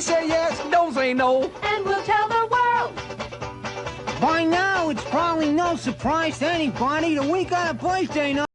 Say yes, don't say no. And we'll tell the world. By now, it's probably no surprise to anybody that we got a birthday night.